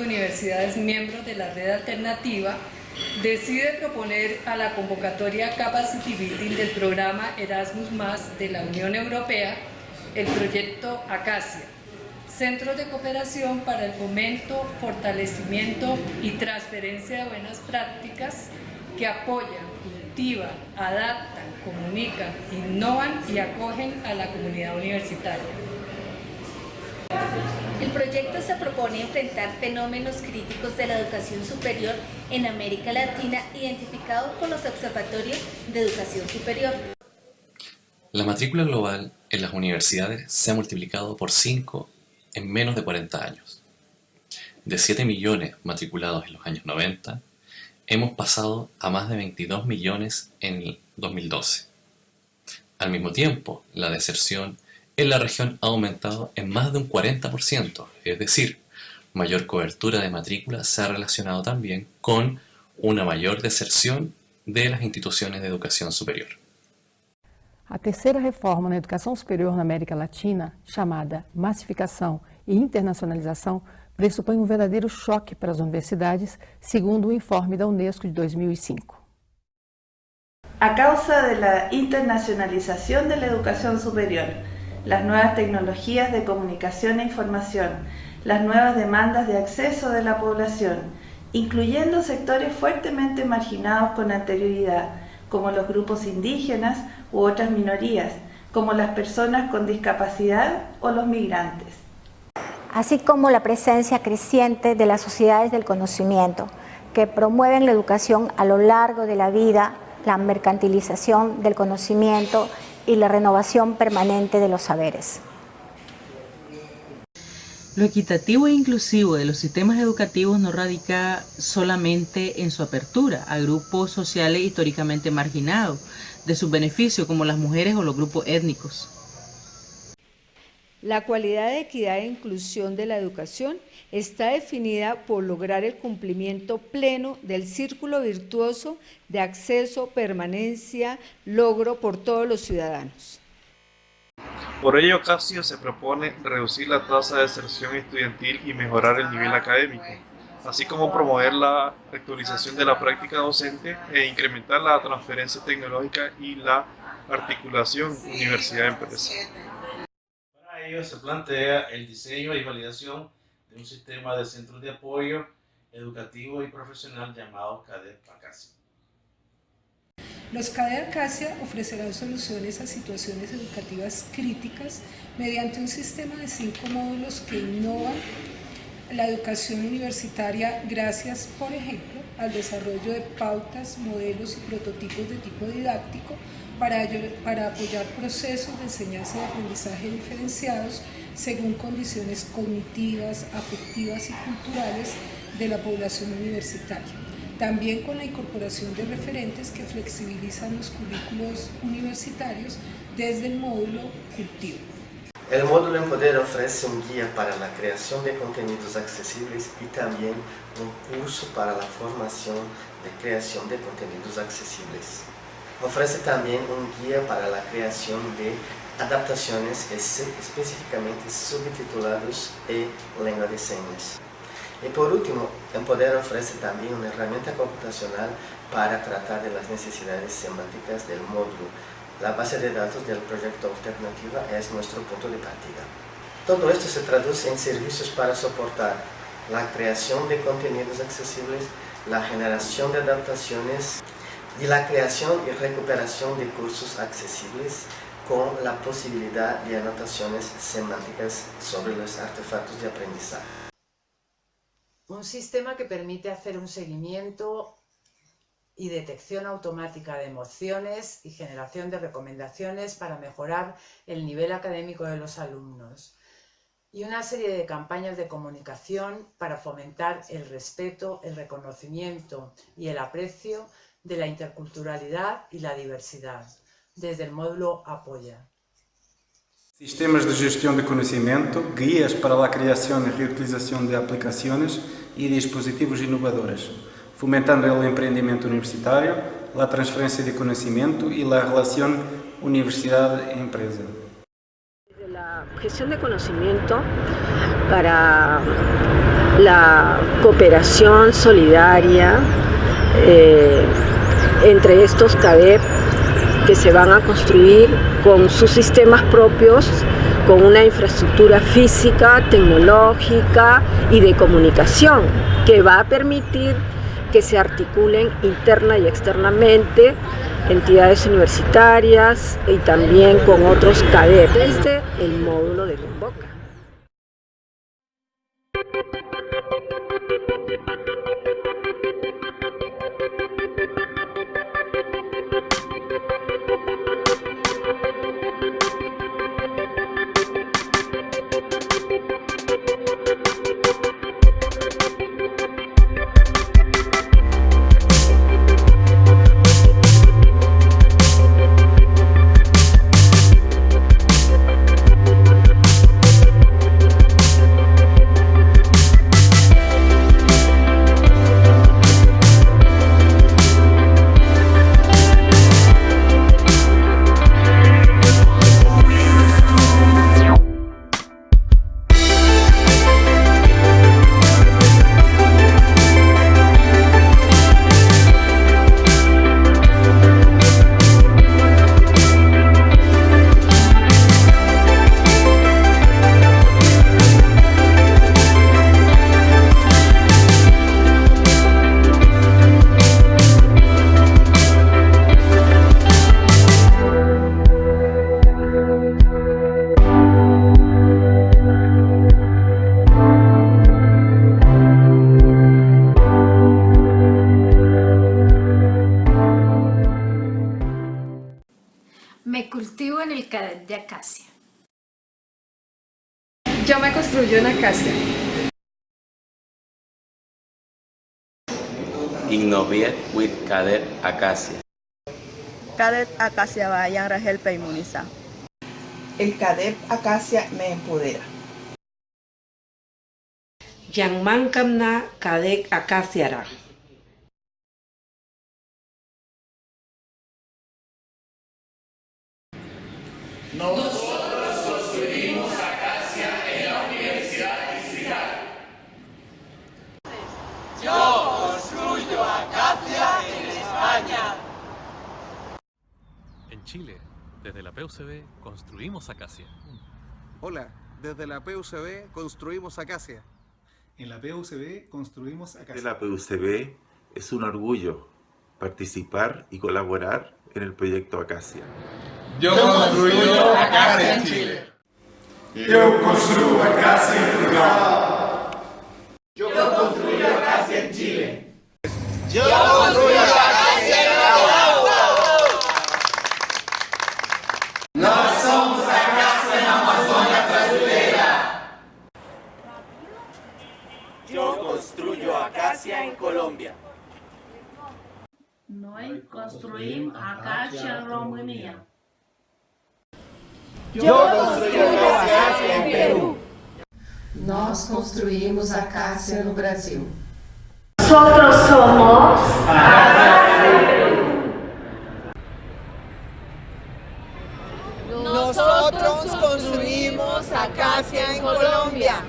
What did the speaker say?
universidades miembros de la red alternativa, decide proponer a la convocatoria Capacity Building del programa Erasmus de la Unión Europea el proyecto Acacia, Centros de Cooperación para el Fomento, Fortalecimiento y Transferencia de Buenas Prácticas que apoyan, cultivan, adaptan, comunican, innovan y acogen a la comunidad universitaria. El proyecto se propone enfrentar fenómenos críticos de la educación superior en América Latina identificados por los observatorios de educación superior. La matrícula global en las universidades se ha multiplicado por 5 en menos de 40 años. De 7 millones matriculados en los años 90, hemos pasado a más de 22 millones en el 2012. Al mismo tiempo, la deserción en la región ha aumentado en más de un 40%, es decir, mayor cobertura de matrícula se ha relacionado también con una mayor deserción de las instituciones de educación superior. A terceira reforma na educação superior na América Latina, chamada massificação e internacionalização, pressupõe um verdadeiro choque para as universidades, segundo o informe da Unesco de 2005. A causa da internacionalização da educação superior, las nuevas tecnologías de comunicación e información, las nuevas demandas de acceso de la población, incluyendo sectores fuertemente marginados con anterioridad, como los grupos indígenas u otras minorías, como las personas con discapacidad o los migrantes. Así como la presencia creciente de las sociedades del conocimiento, que promueven la educación a lo largo de la vida, la mercantilización del conocimiento y la renovación permanente de los saberes. Lo equitativo e inclusivo de los sistemas educativos no radica solamente en su apertura a grupos sociales históricamente marginados de sus beneficios como las mujeres o los grupos étnicos. La cualidad de equidad e inclusión de la educación está definida por lograr el cumplimiento pleno del círculo virtuoso de acceso, permanencia, logro por todos los ciudadanos. Por ello, Casio se propone reducir la tasa de deserción estudiantil y mejorar el nivel académico, así como promover la actualización de la práctica docente e incrementar la transferencia tecnológica y la articulación universidad-empresa. Se plantea el diseño y validación de un sistema de centros de apoyo educativo y profesional llamado CADEP Acacia. Los CADE Acacia ofrecerán soluciones a situaciones educativas críticas mediante un sistema de cinco módulos que innovan la educación universitaria gracias, por ejemplo, al desarrollo de pautas, modelos y prototipos de tipo didáctico para, para apoyar procesos de enseñanza y aprendizaje diferenciados según condiciones cognitivas, afectivas y culturales de la población universitaria. También con la incorporación de referentes que flexibilizan los currículos universitarios desde el módulo cultivo. El módulo Empoder ofrece un guía para la creación de contenidos accesibles y también un curso para la formación de creación de contenidos accesibles. Ofrece también un guía para la creación de adaptaciones específicamente subtitulados en lengua de señas. Y por último, Empoder ofrece también una herramienta computacional para tratar de las necesidades semánticas del módulo. La base de datos del proyecto Alternativa es nuestro punto de partida. Todo esto se traduce en servicios para soportar la creación de contenidos accesibles, la generación de adaptaciones y la creación y recuperación de cursos accesibles con la posibilidad de anotaciones semánticas sobre los artefactos de aprendizaje. Un sistema que permite hacer un seguimiento y detección automática de emociones y generación de recomendaciones para mejorar el nivel académico de los alumnos. Y una serie de campañas de comunicación para fomentar el respeto, el reconocimiento y el aprecio de la interculturalidad y la diversidad desde el módulo Apoya. Sistemas de gestión de conocimiento, guías para la creación y reutilización de aplicaciones y dispositivos innovadores, fomentando el emprendimiento universitario, la transferencia de conocimiento y la relación universidad-empresa. Desde la gestión de conocimiento para la cooperación solidaria eh, entre estos CADEP que se van a construir con sus sistemas propios, con una infraestructura física, tecnológica y de comunicación que va a permitir que se articulen interna y externamente entidades universitarias y también con otros CADEP desde el módulo de Convoca. Me cultivo en el cadet de acacia. Yo me construyo en acacia. Innoviet with Cadet Acacia. Cadet Acacia Bayan Rangel Peimuniza. El Cadet Acacia me empodera. Yangman Kamna Cadet Acacia Nosotros construimos Acacia en la Universidad Distrital. Yo construyo Acacia en España. En Chile, desde la PUCB, construimos Acacia. Hola, desde la PUCB construimos Acacia. En la PUCB construimos Acacia. De la PUCB es un orgullo participar y colaborar en el proyecto Acacia. Yo construyo Acacia en Chile. Yo construyo Acacia en Portugal. Yo construyo Acacia en Chile. Yo construyo Acacia en Arauco. Nós somos Acacia na Amazônia brasileira. Yo construyo Acacia en Colombia. Nós construímos Acacia en Rumanía. Yo Acacia en Perú. Nós construímos Acácia no Brasil. Nosotros somos Nosotros construimos Acacia en Colombia.